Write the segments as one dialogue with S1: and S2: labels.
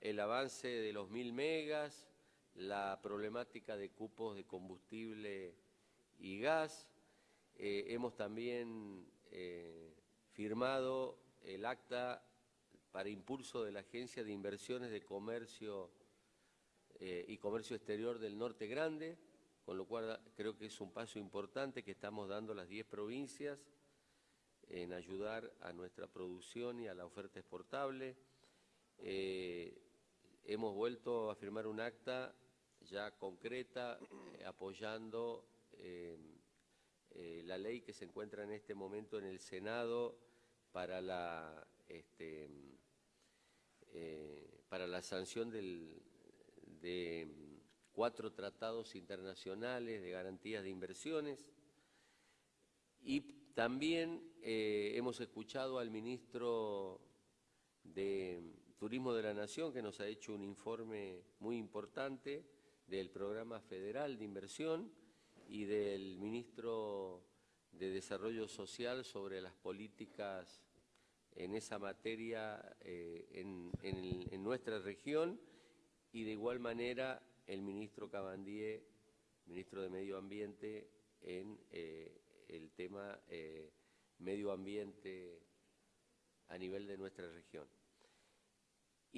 S1: el avance de los mil megas, la problemática de cupos de combustible y gas. Eh, hemos también eh, firmado el acta para impulso de la Agencia de Inversiones de Comercio eh, y Comercio Exterior del Norte Grande, con lo cual creo que es un paso importante que estamos dando las 10 provincias en ayudar a nuestra producción y a la oferta exportable. Hemos vuelto a firmar un acta ya concreta eh, apoyando eh, eh, la ley que se encuentra en este momento en el Senado para la, este, para la sanción de cuatro tratados internacionales de garantías de inversiones. Y también hemos escuchado al ministro de Turismo de la Nación, que nos ha hecho un informe muy importante del Programa Federal de Inversión y del Ministro de Desarrollo Social sobre las políticas en esa materia eh, en, nuestra región y de igual manera el Ministro Cabandier, Ministro de Medio Ambiente, en eh, el tema eh, medio ambiente a nivel de nuestra región.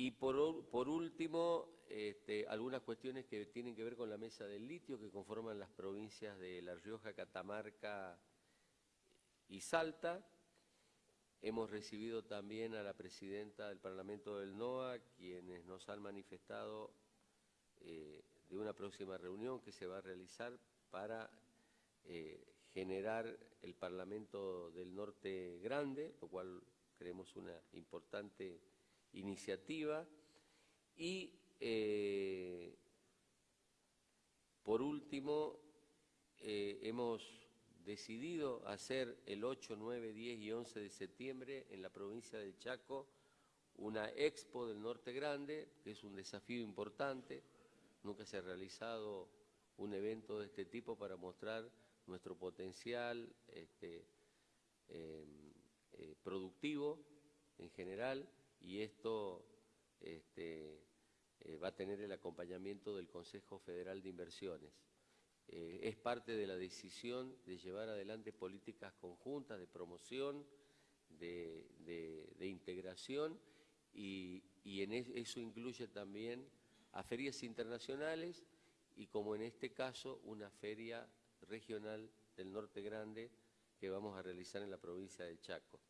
S1: Y por, por último, este, algunas cuestiones que tienen que ver con la mesa del litio que conforman las provincias de La Rioja, Catamarca y Salta. Hemos recibido también a la presidenta del Parlamento del NOA, quienes nos han manifestado eh, de una próxima reunión que se va a realizar para eh, generar el Parlamento del Norte Grande, lo cual creemos una importante iniciativa. Y eh, por último, eh, hemos decidido hacer el 8, 9, 10 y 11 de septiembre en la provincia del Chaco una expo del Norte Grande, que es un desafío importante. Nunca se ha realizado un evento de este tipo para mostrar nuestro potencial este, em, eh, productivo en general y esto este, eh, va a tener el acompañamiento del Consejo Federal de Inversiones. Eh, es parte de la decisión de llevar adelante políticas conjuntas de promoción, de, integración y, en eso incluye también a ferias internacionales y como en este caso una feria regional del Norte Grande que vamos a realizar en la provincia del Chaco.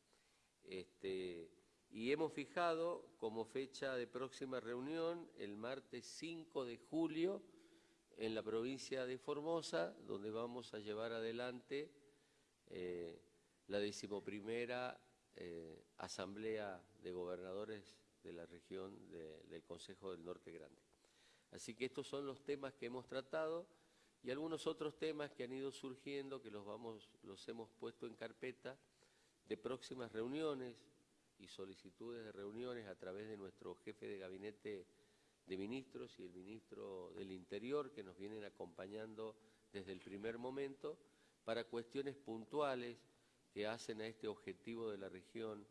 S1: Este, y hemos fijado como fecha de próxima reunión el martes 5 de julio en la provincia de Formosa, donde vamos a llevar adelante eh, la decimoprimera eh, Asamblea de Gobernadores de la región del Consejo del Norte Grande. Así que estos son los temas que hemos tratado y algunos otros temas que han ido surgiendo que los, vamos, los hemos puesto en carpeta de próximas reuniones, y solicitudes de reuniones a través de nuestro jefe de gabinete de ministros y el ministro del Interior que nos vienen acompañando desde el primer momento para cuestiones puntuales que hacen a este objetivo de la región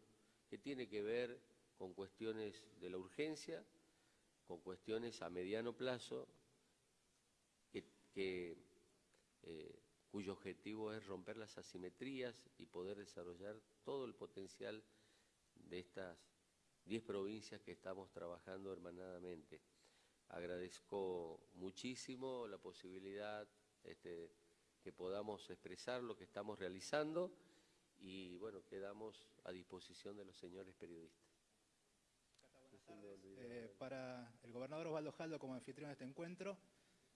S1: que tiene que ver con cuestiones de la urgencia, con cuestiones a mediano plazo, que, eh, cuyo objetivo es romper las asimetrías y poder desarrollar todo el potencial de estas 10 provincias que estamos trabajando hermanadamente. Agradezco muchísimo la posibilidad este, que podamos expresar lo que estamos realizando y bueno, quedamos a disposición de los señores periodistas.
S2: Eh, para el gobernador Osvaldo Jaldo como anfitrión de este encuentro,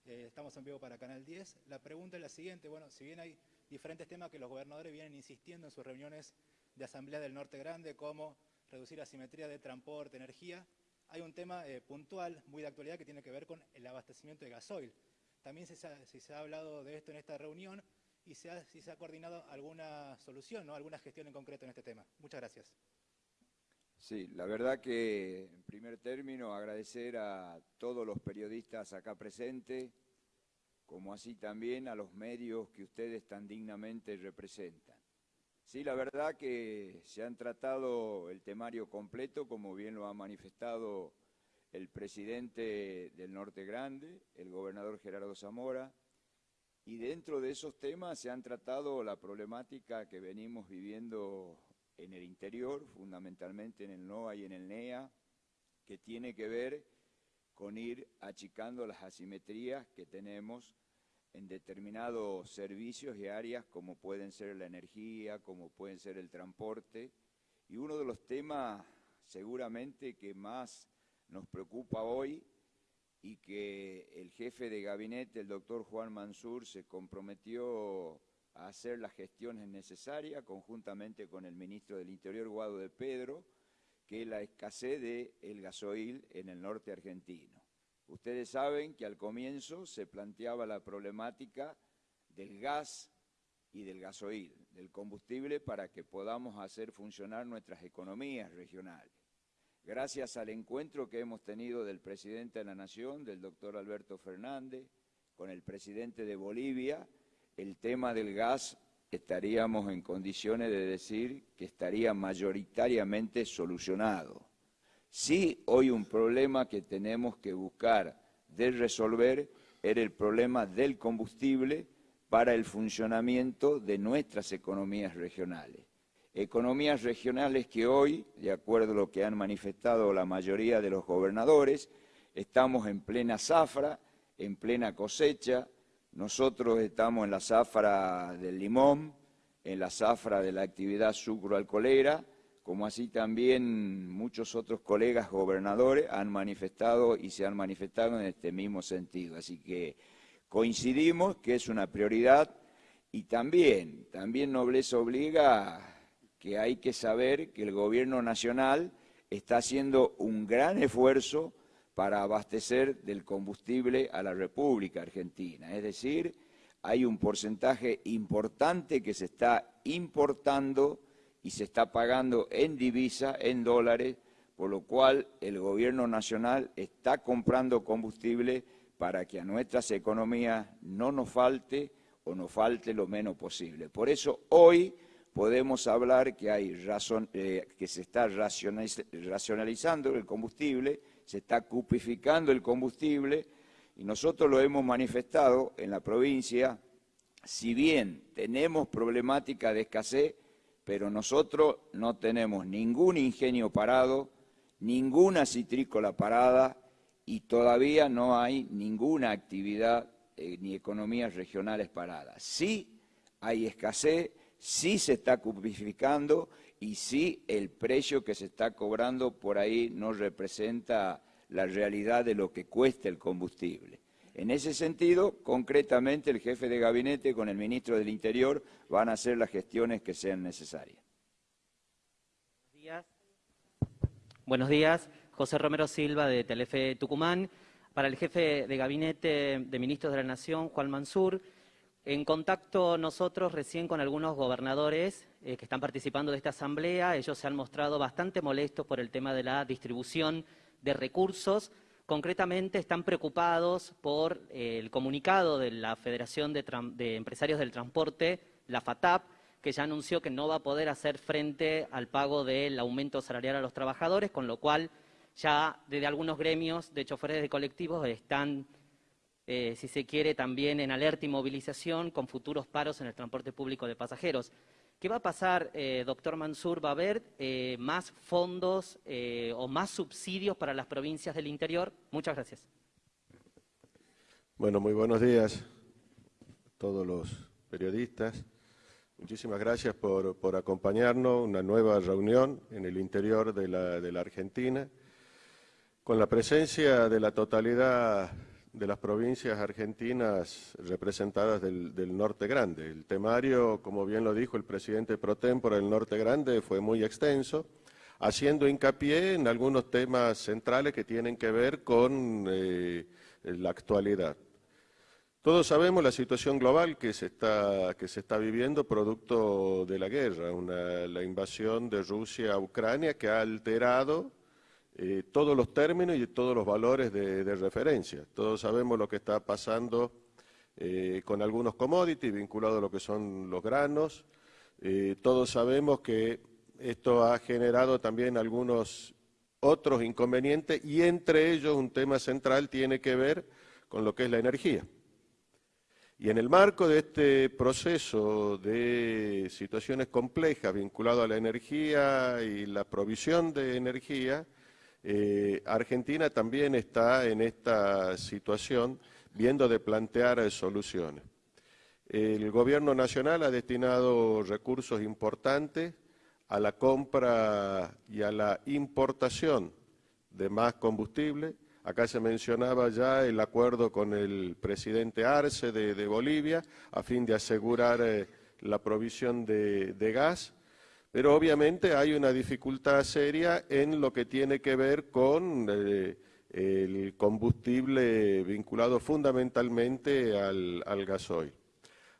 S2: eh, estamos en vivo para Canal 10. La pregunta es la siguiente, bueno, si bien hay diferentes temas que los gobernadores vienen insistiendo en sus reuniones de Asamblea del Norte Grande, como reducir la simetría de transporte, energía, hay un tema eh, puntual, muy de actualidad, que tiene que ver con el abastecimiento de gasoil. También se, se ha hablado de esto en esta reunión y se ha, si se ha coordinado alguna solución, ¿no? alguna gestión en concreto en este tema. Muchas gracias.
S3: Sí, la verdad que en primer término agradecer a todos los periodistas acá presentes, como así también a los medios que ustedes tan dignamente representan. Sí, la verdad que se han tratado el temario completo, como bien lo ha manifestado el presidente del Norte Grande, el gobernador Gerardo Zamora, y dentro de esos temas se han tratado la problemática que venimos viviendo en el interior, fundamentalmente en el NOA y en el NEA, que tiene que ver con ir achicando las asimetrías que tenemos en determinados servicios y áreas como pueden ser la energía, como pueden ser el transporte. Y uno de los temas seguramente que más nos preocupa hoy y que el jefe de gabinete, el doctor Juan Mansur, se comprometió a hacer las gestiones necesarias conjuntamente con el ministro del Interior, Guado de Pedro, que es la escasez del el gasoil en el norte argentino. Ustedes saben que al comienzo se planteaba la problemática del gas y del gasoil, del combustible, para que podamos hacer funcionar nuestras economías regionales. Gracias al encuentro que hemos tenido del presidente de la Nación, del doctor Alberto Fernández, con el presidente de Bolivia, el tema del gas estaríamos en condiciones de decir que estaría mayoritariamente solucionado. Sí, hoy un problema que tenemos que buscar de resolver era el problema del combustible para el funcionamiento de nuestras economías regionales. Economías regionales que hoy, de acuerdo a lo que han manifestado la mayoría de los gobernadores, estamos en plena zafra, en plena cosecha, nosotros estamos en la zafra del limón, en la zafra de la actividad sucroalcoholera, como así también muchos otros colegas gobernadores han manifestado y se han manifestado en este mismo sentido. Así que coincidimos que es una prioridad y también, también Nobleza obliga que hay que saber que el gobierno nacional está haciendo un gran esfuerzo para abastecer del combustible a la República Argentina. Es decir, hay un porcentaje importante que se está importando y se está pagando en divisa, en dólares, por lo cual el gobierno nacional está comprando combustible para que a nuestras economías no nos falte o nos falte lo menos posible. Por eso hoy podemos hablar que, hay razón, eh, que se está racionalizando el combustible, se está cupificando el combustible y nosotros lo hemos manifestado en la provincia, si bien tenemos problemática de escasez, pero nosotros no tenemos ningún ingenio parado, ninguna citrícola parada y todavía no hay ninguna actividad eh, ni economías regionales paradas. Sí hay escasez, sí se está cupificando y sí el precio que se está cobrando por ahí no representa la realidad de lo que cuesta el combustible. En ese sentido, concretamente, el jefe de gabinete con el ministro del Interior van a hacer las gestiones que sean necesarias.
S4: Buenos días. Buenos días. José Romero Silva, de Telefe Tucumán. Para el jefe de gabinete de ministros de la Nación, Juan Mansur, en contacto nosotros recién con algunos gobernadores eh, que están participando de esta asamblea, ellos se han mostrado bastante molestos por el tema de la distribución de recursos. Concretamente están preocupados por eh, el comunicado de la Federación de, Empresarios del Transporte, la FATAP, que ya anunció que no va a poder hacer frente al pago del aumento salarial a los trabajadores, con lo cual ya desde algunos gremios de choferes de colectivos están eh, si se quiere, también en alerta y movilización con futuros paros en el transporte público de pasajeros. ¿Qué va a pasar, eh, doctor Mansur? ¿Va a haber eh, más fondos o más subsidios para las provincias del interior? Muchas gracias.
S5: Bueno, muy buenos días a todos los periodistas. Muchísimas gracias por, acompañarnos una nueva reunión en el interior de la Argentina, con la presencia de la totalidad de las provincias argentinas representadas del, Norte Grande. El temario, como bien lo dijo el presidente pro tempore del Norte Grande, fue muy extenso, haciendo hincapié en algunos temas centrales que tienen que ver con eh, la actualidad. Todos sabemos la situación global que se está, que se está viviendo producto de la guerra, la invasión de Rusia a Ucrania que ha alterado eh, todos los términos y todos los valores de, referencia. Todos sabemos lo que está pasando eh, con algunos commodities vinculados a lo que son los granos. Eh, todos sabemos que esto ha generado también algunos otros inconvenientes y entre ellos un tema central tiene que ver con lo que es la energía. Y en el marco de este proceso de situaciones complejas vinculado a la energía y la provisión de energía, eh, Argentina también está en esta situación viendo de plantear soluciones. El gobierno nacional ha destinado recursos importantes a la compra y a la importación de más combustible. Acá se mencionaba ya el acuerdo con el presidente Arce de, Bolivia a fin de asegurar eh, la provisión de, gas, pero obviamente hay una dificultad seria en lo que tiene que ver con eh, el combustible vinculado fundamentalmente al, al gasoil.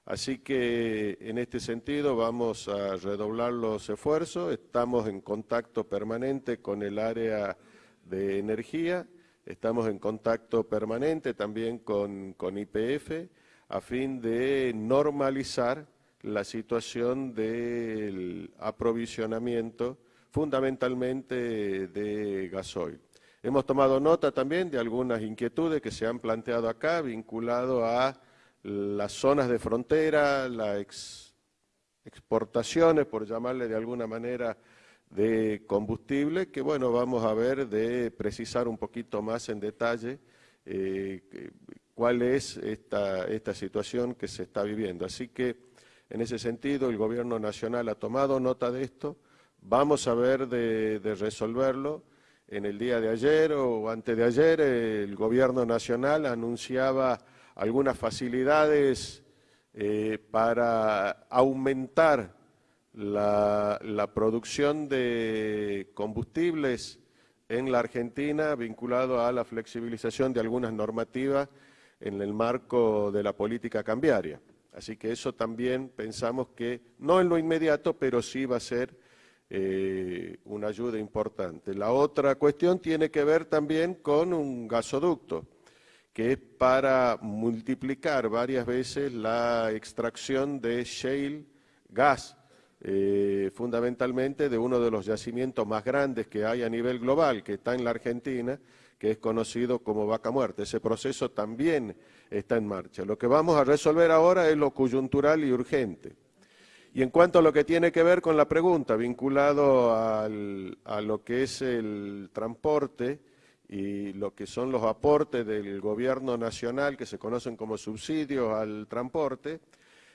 S5: Así que en este sentido vamos a redoblar los esfuerzos, estamos en contacto permanente con el área de energía, estamos en contacto permanente también con, IPF a fin de normalizar la situación del aprovisionamiento fundamentalmente de gasoil. Hemos tomado nota también de algunas inquietudes que se han planteado acá vinculado a las zonas de frontera, las exportaciones, por llamarle de alguna manera, de combustible, que bueno, vamos a ver de precisar un poquito más en detalle eh, cuál es esta, esta situación que se está viviendo. Así que, en ese sentido, el Gobierno Nacional ha tomado nota de esto, vamos a ver de, resolverlo. En el día de ayer o antes de ayer, el Gobierno Nacional anunciaba algunas facilidades eh, para aumentar la, producción de combustibles en la Argentina vinculado a la flexibilización de algunas normativas en el marco de la política cambiaria. Así que eso también pensamos que, no en lo inmediato, pero sí va a ser eh, una ayuda importante. La otra cuestión tiene que ver también con un gasoducto que es para multiplicar varias veces la extracción de shale gas, eh, fundamentalmente de uno de los yacimientos más grandes que hay a nivel global, que está en la Argentina, que es conocido como vaca muerta. Ese proceso también está en marcha. Lo que vamos a resolver ahora es lo coyuntural y urgente. Y en cuanto a lo que tiene que ver con la pregunta, vinculado a lo que es el transporte, y lo que son los aportes del gobierno nacional que se conocen como subsidios al transporte,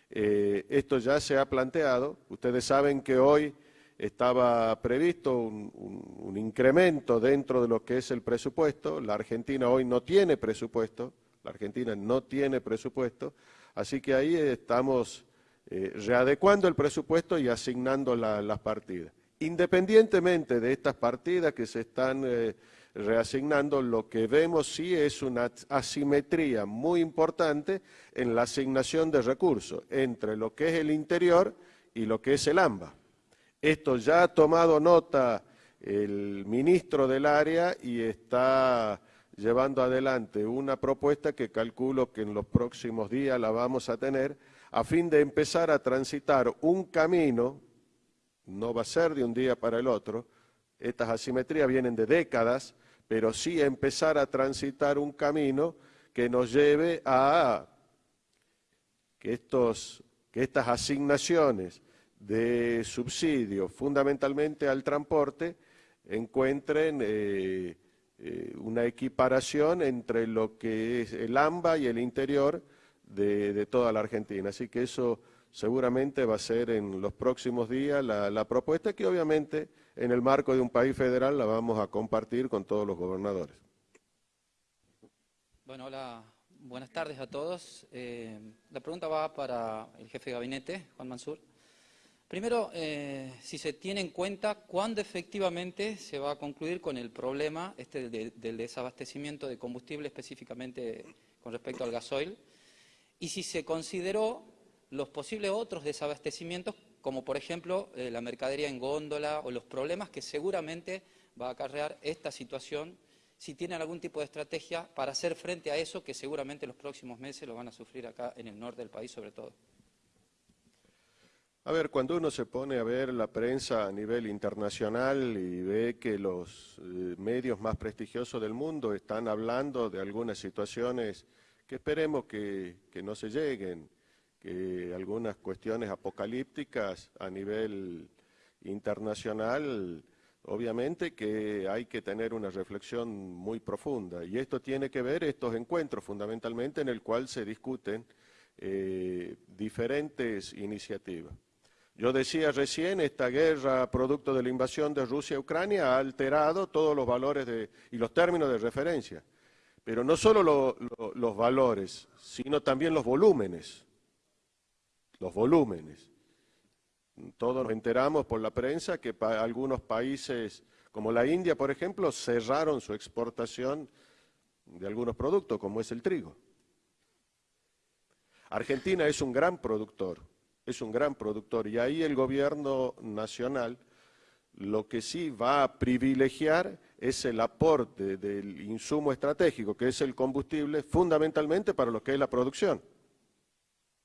S5: eh, esto ya se ha planteado. Ustedes saben que hoy estaba previsto un, incremento dentro de lo que es el presupuesto. La Argentina hoy no tiene presupuesto, la Argentina no tiene presupuesto, así que ahí estamos eh, readecuando el presupuesto y asignando las partidas. Independientemente de estas partidas que se están... Eh, reasignando, lo que vemos sí es una asimetría muy importante en la asignación de recursos entre lo que es el interior y lo que es el AMBA. Esto ya ha tomado nota el ministro del área y está llevando adelante una propuesta que calculo que en los próximos días la vamos a tener a fin de empezar a transitar un camino, no va a ser de un día para el otro, estas asimetrías vienen de décadas, pero sí empezar a transitar un camino que nos lleve a que, estas asignaciones de subsidio, fundamentalmente al transporte, encuentren eh, eh, una equiparación entre lo que es el AMBA y el interior de, toda la Argentina. Así que eso seguramente va a ser en los próximos días la propuesta que obviamente en el marco de un país federal la vamos a compartir con todos los gobernadores.
S6: Bueno, hola, buenas tardes a todos. Eh, la pregunta va para el jefe de gabinete, Juan Mansur. Primero, eh, si se tiene en cuenta cuándo efectivamente se va a concluir con el problema este del desabastecimiento de combustible, específicamente con respecto al gasoil, y si se consideró los posibles otros desabastecimientos como por ejemplo eh, la mercadería en góndola o los problemas que seguramente va a acarrear esta situación, si tienen algún tipo de estrategia para hacer frente a eso que seguramente los próximos meses lo van a sufrir acá en el norte del país sobre todo.
S5: A ver, cuando uno se pone a ver la prensa a nivel internacional y ve que los eh, medios más prestigiosos del mundo están hablando de algunas situaciones que esperemos que, que no se lleguen, que algunas cuestiones apocalípticas a nivel internacional, obviamente que hay que tener una reflexión muy profunda. Y esto tiene que ver estos encuentros fundamentalmente en el cual se discuten eh, diferentes iniciativas. Yo decía recién, esta guerra producto de la invasión de Rusia a Ucrania ha alterado todos los valores de, y los términos de referencia, pero no solo lo, lo, los valores, sino también los volúmenes, los volúmenes. Todos nos enteramos por la prensa que algunos países, como la India, por ejemplo, cerraron su exportación de algunos productos, como es el trigo. Argentina es un gran productor, es un gran productor y ahí el gobierno nacional lo que sí va a privilegiar es el aporte del insumo estratégico, que es el combustible, fundamentalmente para lo que es la producción,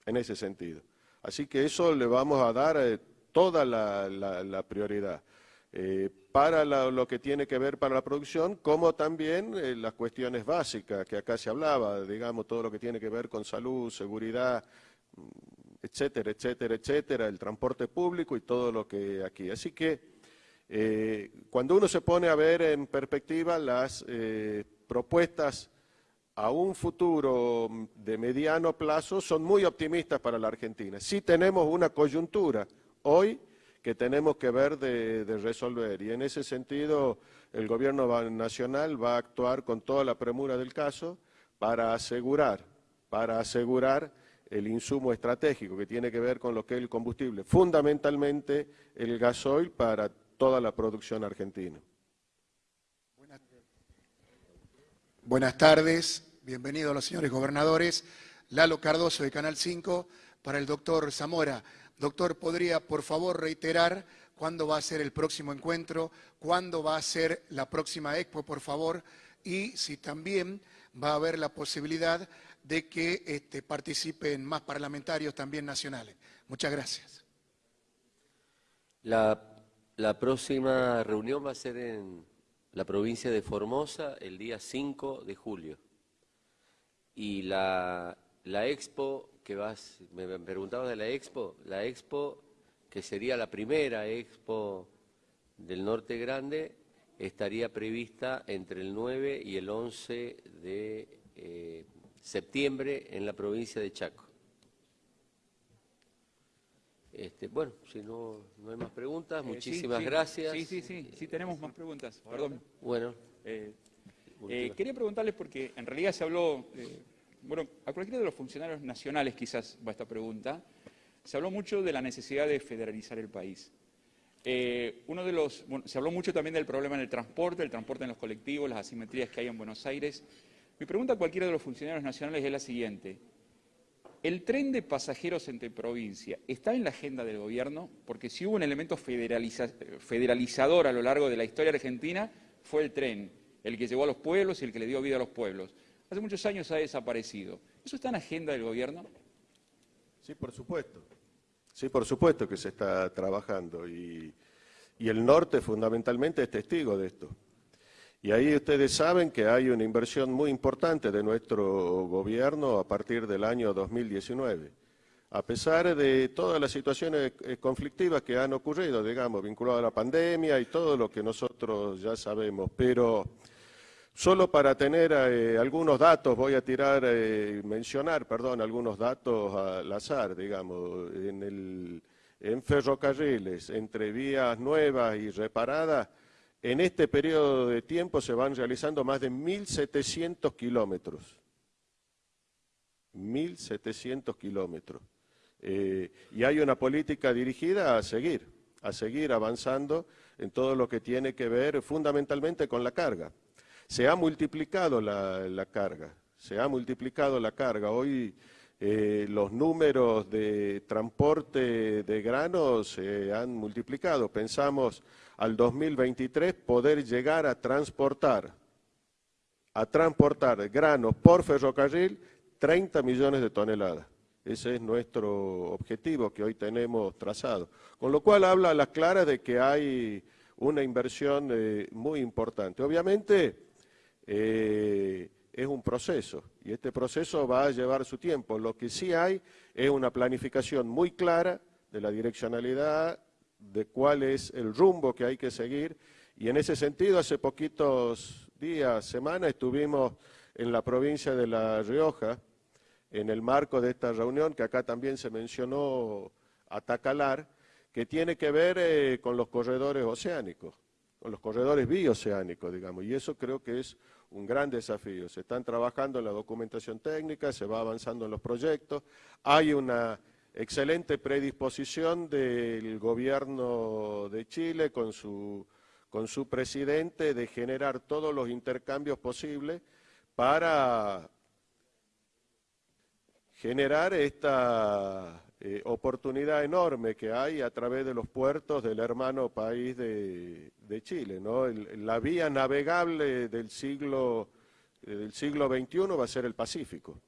S5: en ese sentido. Así que eso le vamos a dar eh, toda la, prioridad. Eh, para lo que tiene que ver para la producción, como también eh, las cuestiones básicas que acá se hablaba, digamos, todo lo que tiene que ver con salud, seguridad, etcétera, etcétera, etcétera, el transporte público y todo lo que aquí. Así que eh, cuando uno se pone a ver en perspectiva las eh, propuestas a un futuro de mediano plazo son muy optimistas para la Argentina. Sí tenemos una coyuntura hoy que tenemos que ver de, de, resolver y en ese sentido el gobierno nacional va a actuar con toda la premura del caso para asegurar, para asegurar el insumo estratégico que tiene que ver con lo que es el combustible, fundamentalmente el gasoil para toda la producción argentina.
S7: Buenas, tardes, bienvenidos los señores gobernadores. Lalo Cardoso de Canal 5 para el doctor Zamora. Doctor, ¿podría por favor reiterar cuándo va a ser el próximo encuentro, cuándo va a ser la próxima expo, por favor, y si también va a haber la posibilidad de que este, participen más parlamentarios también nacionales. Muchas gracias.
S1: La, próxima reunión va a ser en la provincia de Formosa el día 5 de julio. Y la, la expo que vas, me preguntabas de la expo, la expo que sería la primera expo del Norte Grande, estaría prevista entre el 9 y el 11 de eh, septiembre en la provincia de Chaco. Este, bueno, si no, no hay más preguntas, muchísimas
S8: eh, sí, sí,
S1: gracias.
S8: Sí, sí, sí, sí, tenemos más preguntas, perdón.
S1: Bueno.
S8: Eh, eh, quería preguntarles porque en realidad se habló, eh, bueno, a cualquiera de los funcionarios nacionales quizás va esta pregunta, se habló mucho de la necesidad de federalizar el país. Eh, uno de los, bueno, se habló mucho también del problema en el transporte, el transporte en los colectivos, las asimetrías que hay en Buenos Aires. Mi pregunta a cualquiera de los funcionarios nacionales es la siguiente. ¿El tren de pasajeros entre provincia está en la agenda del gobierno? Porque si hubo un elemento federaliza federalizador a lo largo de la historia argentina, fue el tren, el que llevó a los pueblos y el que le dio vida a los pueblos. Hace muchos años ha desaparecido. ¿Eso está en agenda del gobierno?
S5: Sí, por supuesto. Sí, por supuesto que se está trabajando y el norte fundamentalmente es testigo de esto. Y ahí ustedes saben que hay una inversión muy importante de nuestro gobierno a partir del año 2019. A pesar de todas las situaciones eh, conflictivas que han ocurrido, digamos, vinculadas a la pandemia y todo lo que nosotros ya sabemos, pero solo para tener eh, algunos datos, voy a tirar, eh, mencionar, perdón, algunos datos al azar, digamos, en, el, en ferrocarriles, entre vías nuevas y reparadas, en este periodo de tiempo se van realizando más de 1.700 kilómetros. 1.700 kilómetros. Eh, y hay una política dirigida a seguir, a seguir avanzando en todo lo que tiene que ver fundamentalmente con la carga. Se ha multiplicado la, carga, se ha multiplicado la carga. Hoy eh, los números de transporte de granos se han multiplicado. Pensamos al 2023 poder llegar a transportar, a transportar granos por ferrocarril 30 millones de toneladas. Ese es nuestro objetivo que hoy tenemos trazado. Con lo cual habla a las claras de que hay una inversión eh, muy importante. Obviamente eh, es un proceso y este proceso va a llevar su tiempo. Lo que sí hay es una planificación muy clara de la direccionalidad, de cuál es el rumbo que hay que seguir. Y en ese sentido hace poquitos días, semanas, estuvimos en la provincia de La Rioja en el marco de esta reunión que acá también se mencionó Atacalar, que tiene que ver eh, con los corredores oceánicos, con los corredores bioceánicos, digamos, y eso creo que es un gran desafío. Se están trabajando en la documentación técnica, se va avanzando en los proyectos, hay una excelente predisposición del gobierno de Chile con su, con su presidente de generar todos los intercambios posibles para generar esta eh, oportunidad enorme que hay a través de los puertos del hermano país de, Chile. ¿no? la vía navegable del siglo, del siglo XXI va a ser el Pacífico.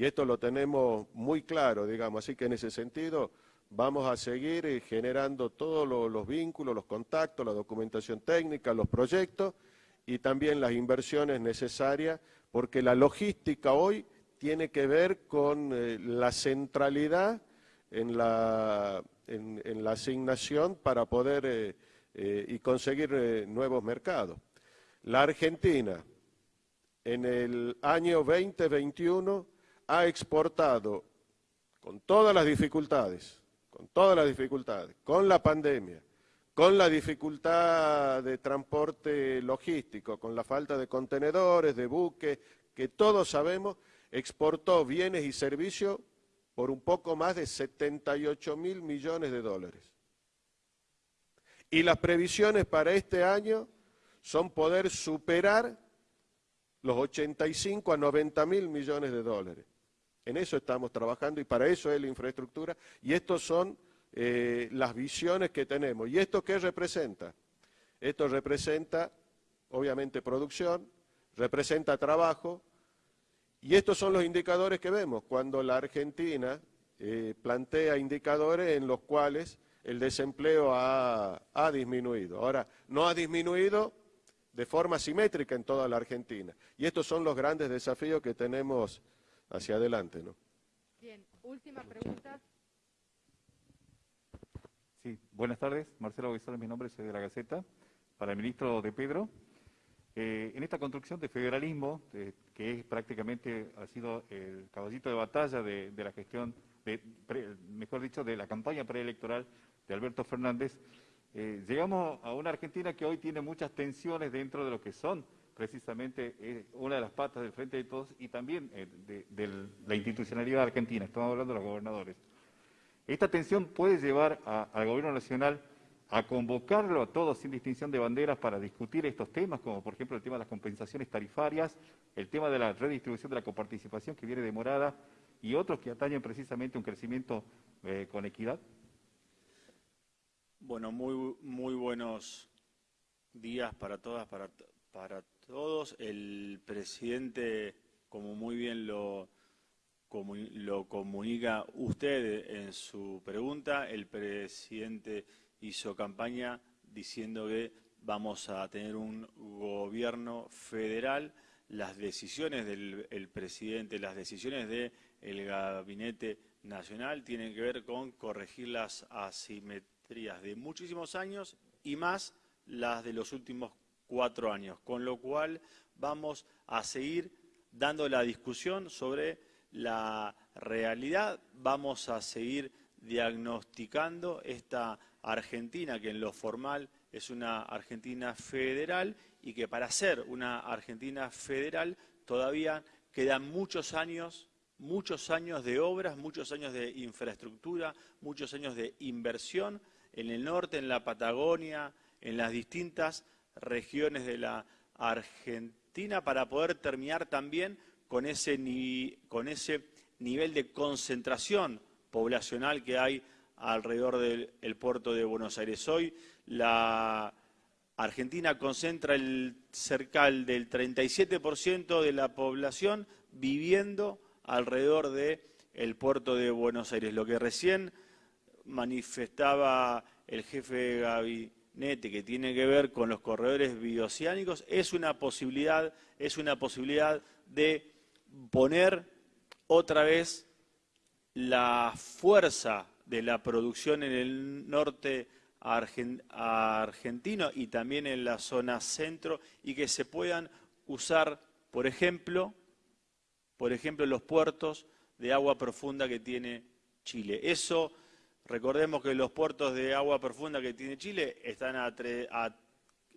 S5: Y esto lo tenemos muy claro, digamos. Así que en ese sentido vamos a seguir eh, generando todos los vínculos, los contactos, la documentación técnica, los proyectos y también las inversiones necesarias, porque la logística hoy tiene que ver con la centralidad en la, asignación para poder eh, eh, y conseguir eh, nuevos mercados. La Argentina en el año 2021 ha exportado con todas las dificultades, con todas las dificultades, con la pandemia, con la dificultad de transporte logístico, con la falta de contenedores, de buques, que todos sabemos, exportó bienes y servicios por un poco más de 78 mil millones de dólares. Y las previsiones para este año son poder superar los 85 a 90 mil millones de dólares. En eso estamos trabajando y para eso es la infraestructura y estas son eh, las visiones que tenemos. ¿Y esto qué representa? Esto representa, obviamente, producción, representa trabajo, y estos son los indicadores que vemos cuando la Argentina eh, plantea indicadores en los cuales el desempleo ha, disminuido. Ahora, no ha disminuido de forma simétrica en toda la Argentina. Y estos son los grandes desafíos que tenemos hacia adelante. ¿no?
S9: Bien, última pregunta.
S10: Sí, buenas tardes. Marcelo es mi nombre, soy de la Gaceta. Para el ministro de Pedro, eh, en esta construcción de federalismo, eh, que es prácticamente ha sido el caballito de batalla de, la gestión, mejor dicho, de la campaña preelectoral de Alberto Fernández, eh, llegamos a una Argentina que hoy tiene muchas tensiones dentro de lo que son precisamente una de las patas del Frente de Todos y también de, la institucionalidad argentina. Estamos hablando de los gobernadores. Esta tensión puede llevar al gobierno nacional a convocarlo a todos sin distinción de banderas para discutir estos temas, como por ejemplo el tema de las compensaciones tarifarias, el tema de la redistribución de la coparticipación que viene demorada y otros que atañen precisamente un crecimiento eh, con equidad?
S11: Bueno, muy, muy buenos días para todas, para, para todos. El presidente, como muy bien lo, comunica usted en su pregunta, el presidente hizo campaña diciendo que vamos a tener un gobierno federal, las decisiones del presidente, las decisiones del gabinete nacional tienen que ver con corregir las asimetrías de muchísimos años y más las de los últimos cuatro años, con lo cual vamos a seguir dando la discusión sobre la realidad, vamos a seguir diagnosticando esta Argentina, que en lo formal es una Argentina federal y que para ser una Argentina federal todavía quedan muchos años, muchos años de obras, muchos años de infraestructura, muchos años de inversión en el norte, en la Patagonia, en las distintas regiones de la Argentina para poder terminar también con ese, con ese nivel de concentración poblacional que hay alrededor del puerto de Buenos Aires. Hoy la Argentina concentra el cerca del 37% de la población viviendo alrededor de el puerto de Buenos Aires. Lo que recién manifestaba el jefe de que tiene que ver con los corredores bioceánicos es una posibilidad, es una posibilidad de poner otra vez la fuerza de la producción en el norte argentino y también en la zona centro y que se puedan usar, por ejemplo, por ejemplo, los puertos de agua profunda que tiene Chile. Eso, recordemos que los puertos de agua profunda que tiene Chile están a,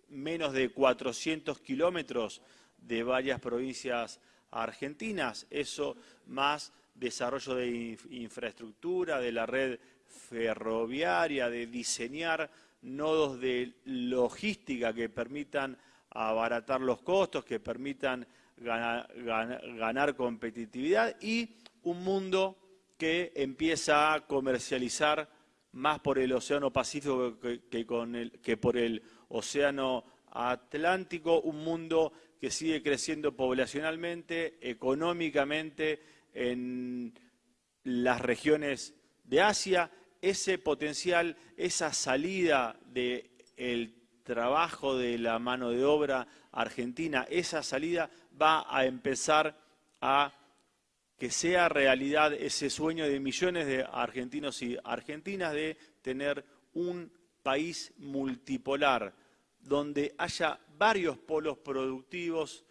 S11: menos de 400 kilómetros de varias provincias argentinas. Eso más desarrollo de infraestructura, de la red ferroviaria, de diseñar nodos de logística que permitan abaratar los costos, que permitan ganar, competitividad y un mundo que empieza a comercializar más por el Océano Pacífico que, con el, que por el Océano Atlántico, un mundo que sigue creciendo poblacionalmente, económicamente en las regiones de Asia, ese potencial, esa salida del trabajo de la mano de obra argentina, esa salida va a empezar a que sea realidad ese sueño de millones de argentinos y argentinas de tener un país multipolar, donde haya varios polos productivos.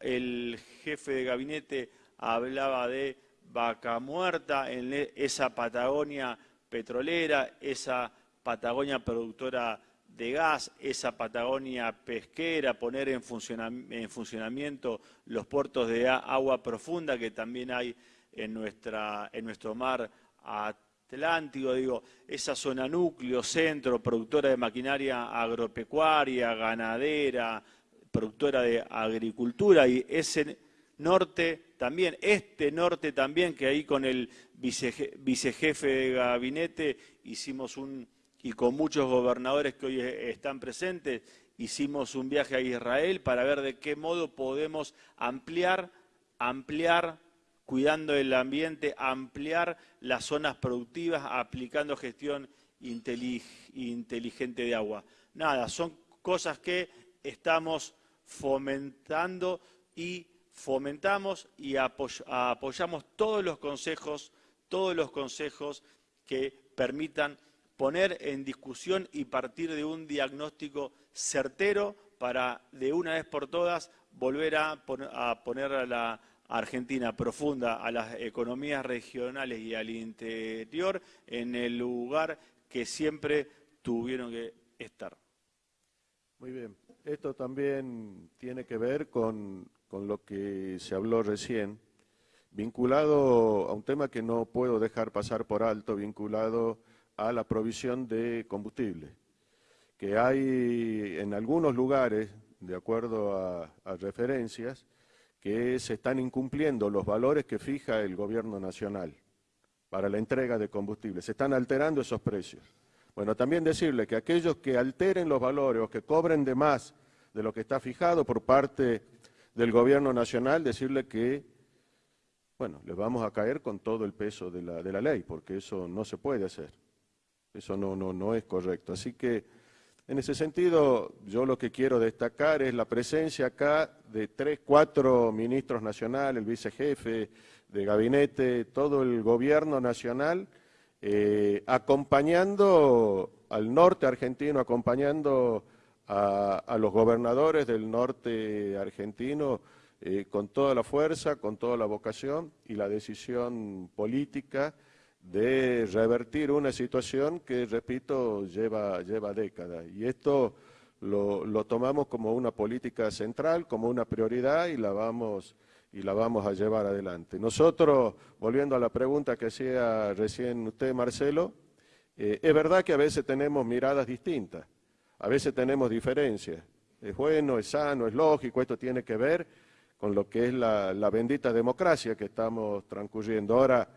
S11: El jefe de gabinete hablaba de vaca muerta en esa Patagonia petrolera, esa Patagonia productora de gas, esa Patagonia pesquera, poner en, funcionamiento los puertos de agua profunda que también hay en, nuestra, en nuestro mar Atlántico, digo, esa zona núcleo, centro, productora de maquinaria agropecuaria, ganadera, productora de agricultura y ese norte también, este norte también, que ahí con el vicejefe de gabinete hicimos un y con muchos gobernadores que hoy están presentes, hicimos un viaje a Israel para ver de qué modo podemos ampliar, ampliar, cuidando el ambiente, ampliar las zonas productivas, aplicando gestión inteligente de agua. Nada, son cosas que estamos fomentando y fomentamos y apoyamos todos los consejos, todos los consejos que permitan poner en discusión y partir de un diagnóstico certero para de una vez por todas volver a, poner a la Argentina profunda, a las economías regionales y al interior en el lugar que siempre tuvieron que estar.
S5: Muy bien. Esto también tiene que ver con, lo que se habló recién, vinculado a un tema que no puedo dejar pasar por alto, vinculado a la provisión de combustible, que hay en algunos lugares, de acuerdo a, referencias, que se están incumpliendo los valores que fija el gobierno nacional para la entrega de combustible. Se están alterando esos precios. Bueno, también decirle que aquellos que alteren los valores o que cobren de más de lo que está fijado por parte del gobierno nacional, decirle que, bueno, les vamos a caer con todo el peso de la, de la ley, porque eso no se puede hacer. Eso no, no, no es correcto. Así que, en ese sentido, yo lo que quiero destacar es la presencia acá de tres, cuatro ministros nacionales, el vicejefe de gabinete, todo el gobierno nacional, eh, acompañando al norte argentino, acompañando a, los gobernadores del norte argentino eh, con toda la fuerza, con toda la vocación y la decisión política de revertir una situación que, repito, lleva, lleva décadas. Y esto lo, tomamos como una política central, como una prioridad y la vamos, y la vamos a llevar adelante. Nosotros, volviendo a la pregunta que hacía recién usted, Marcelo, eh, es verdad que a veces tenemos miradas distintas, a veces tenemos diferencias. Es bueno, es sano, es lógico, esto tiene que ver con lo que es la, la bendita democracia que estamos transcurriendo. Ahora,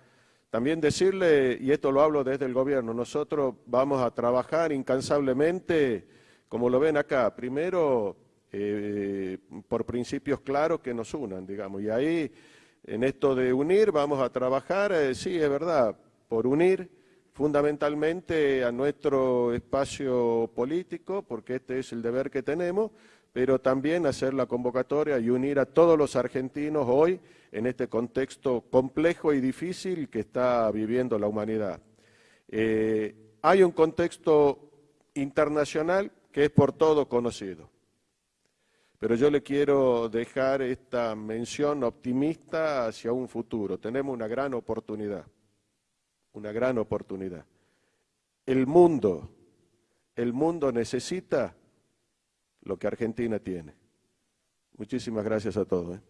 S5: también decirle, y esto lo hablo desde el gobierno, nosotros vamos a trabajar incansablemente, como lo ven acá, primero eh, por principios claros que nos unan, digamos, y ahí En esto de unir vamos a trabajar, eh, sí, es verdad, por unir fundamentalmente a nuestro espacio político, porque este es el deber que tenemos, pero también hacer la convocatoria y unir a todos los argentinos hoy en este contexto complejo y difícil que está viviendo la humanidad. Eh, hay un contexto internacional que es por todo conocido. Pero yo le quiero dejar esta mención optimista hacia un futuro. Tenemos una gran oportunidad, una gran oportunidad. El mundo, el mundo necesita lo que Argentina tiene. Muchísimas gracias a todos. ¿eh?